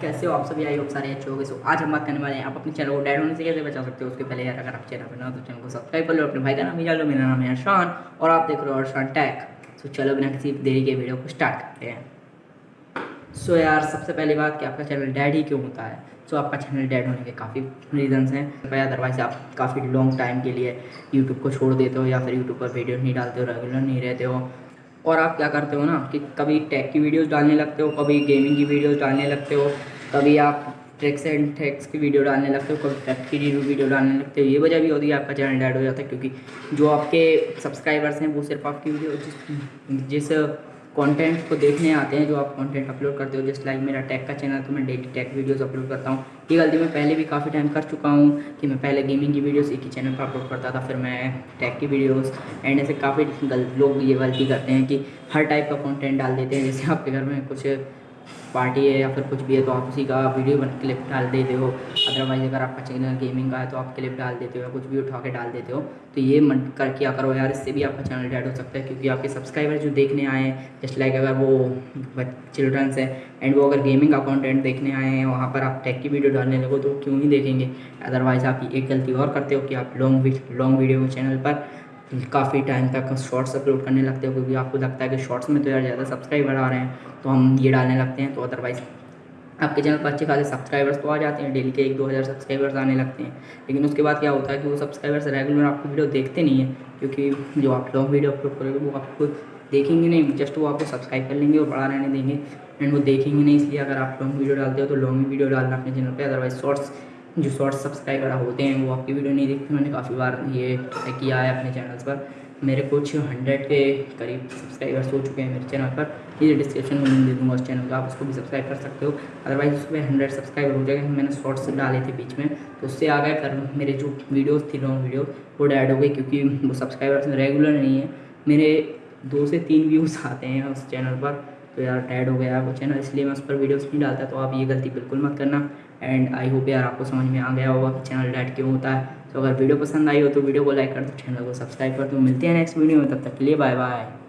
कैसे हो आप सभी? आई होप सारे अच्छे हो गए सो आज हम बात करने वाले हैं, आप अपने चैनल को डैड होने से कैसे बचा सकते हो? उसके पहले यार, अगर आप चैनल पर ना तो चैनल को सब्सक्राइब कर लो, अपने भाई का नाम जान लो, मेरा नाम है अरशान और आप देख रहे हो अरशान टैक तो चलो बिना किसी देरी के वीडियो को स्टार्ट करते हैं। सो यार, सबसे पहली बात कि आपका चैनल डैड ही क्यों होता है? सो आपका चैनल डैड होने के काफ़ी रीजंस हैं। भाई अदरवाइज़ आप काफ़ी लॉन्ग टाइम के लिए यूट्यूब को छोड़ देते हो या फिर यूट्यूब पर वीडियो नहीं डालते हो रेगुलर नहीं रहते हो। और आप क्या करते हो ना कि कभी टेक की वीडियोस डालने लगते हो, कभी गेमिंग की वीडियोस डालने लगते हो, कभी आप ट्रिक्स एंड टैक्स की वीडियो डालने लगते हो, कभी टेक की वीडियो डालने लगते हो, ये वजह भी होती है आपका चैनल डैड हो जाता है, क्योंकि जो आपके सब्सक्राइबर्स हैं वो सिर्फ़ आपकी वीडियो जिस जिस कंटेंट को देखने आते हैं, जो आप कंटेंट अपलोड करते हो जैसे लाइक मेरा टैग का चैनल तो मैं डेली टैग वीडियोस अपलोड करता हूँ। ये गलती मैं पहले भी काफ़ी टाइम कर चुका हूँ, कि मैं पहले गेमिंग की वीडियोस एक ही चैनल पर अपलोड करता था, फिर मैं टैग की वीडियोस एंड ऐसे काफ़ी लोग ये गलती करते हैं कि हर टाइप का कॉन्टेंट डाल देते हैं, जैसे आपके घर में कुछ पार्टी है या फिर कुछ भी है तो आप उसी का वीडियो बन, क्लिप डाल देते हो। अदरवाइज़ अगर आपका चैनल गेमिंग का है तो आप क्लिप डाल देते हो या कुछ भी उठा के डाल देते हो। तो ये मन कर, किया करो यार, इससे भी आपका चैनल डेड हो सकता है, क्योंकि आपके सब्सक्राइबर जो देखने आए हैं जस्ट लाइक अगर वो चिल्ड्रंस है एंड वो अगर गेमिंग का कॉन्टेंट देखने आए हैं, वहाँ पर आप टेक की वीडियो डालने लगो तो क्यों ही देखेंगे? अदरवाइज़ आप एक गलती और करते हो कि आप लॉन्ग लॉन्ग वीडियो चैनल पर काफ़ी टाइम तक शॉर्ट्स अपलोड करने लगते हो, क्योंकि आपको लगता है कि शॉर्ट्स में तो यार ज़्यादा सब्सक्राइबर आ रहे हैं तो हम ये डालने लगते हैं तो अदरवाइज़ आपके चैनल पर अच्छे खासे सब्सक्राइबर्स तो आ जाते हैं, डेली के एक दो हज़ार सब्सक्राइबर्स आने लगते हैं। लेकिन उसके बाद क्या होता है कि वो सब्सक्राइबर्स रेगुलर आपकी वीडियो देखते नहीं है, क्योंकि जो आप लॉन्ग वीडियो अपलोड करोगे, वो आपको देखेंगे नहीं जस्ट वो आपको सब्सक्राइब कर लेंगे और बड़ा रहने देंगे एंड वो देखेंगे नहीं, इसलिए अगर आप लॉन्ग वीडियो डालते हो तो लॉन्ग वीडियो डालना अपने चैनल पर अदरवाइज़ शॉर्ट्स जो शॉर्ट्स सब्सक्राइबर होते हैं, वो आपकी वीडियो नहीं देखते, मैंने काफ़ी बार ये किया है अपने चैनल्स पर। मेरे कुछ हंड्रेड के करीब सब्सक्राइबर्स हो चुके हैं मेरे चैनल पर। ये डिस्क्रिप्शन में दे दूँगा उस चैनल का, आप उसको भी सब्सक्राइब कर सकते हो। अदरवाइज़ उसमें हंड्रेड सब्सक्राइबर हो जाएगा, मैंने शॉर्ट्स डाले थे बीच में। तो उससे आ गए फिर मेरे जो वीडियोस थी लॉन्ग वीडियो वो डैड हो गई क्योंकि वो सब्सक्राइबर्स रेगुलर नहीं है। मेरे दो से तीन व्यूज़ आते हैं उस चैनल पर। तो यार टायर्ड हो गया वो चैनल इसलिए मैं उस पर वीडियोस नहीं डालता तो आप ये गलती बिल्कुल मत करना। एंड आई होप यार आपको समझ में आ गया होगा कि चैनल डैड क्यों होता है। तो अगर वीडियो पसंद आई हो तो वीडियो को लाइक कर दो चैनल को सब्सक्राइब कर दो। मिलते हैं नेक्स्ट वीडियो में, तब तक के लिए बाय बाय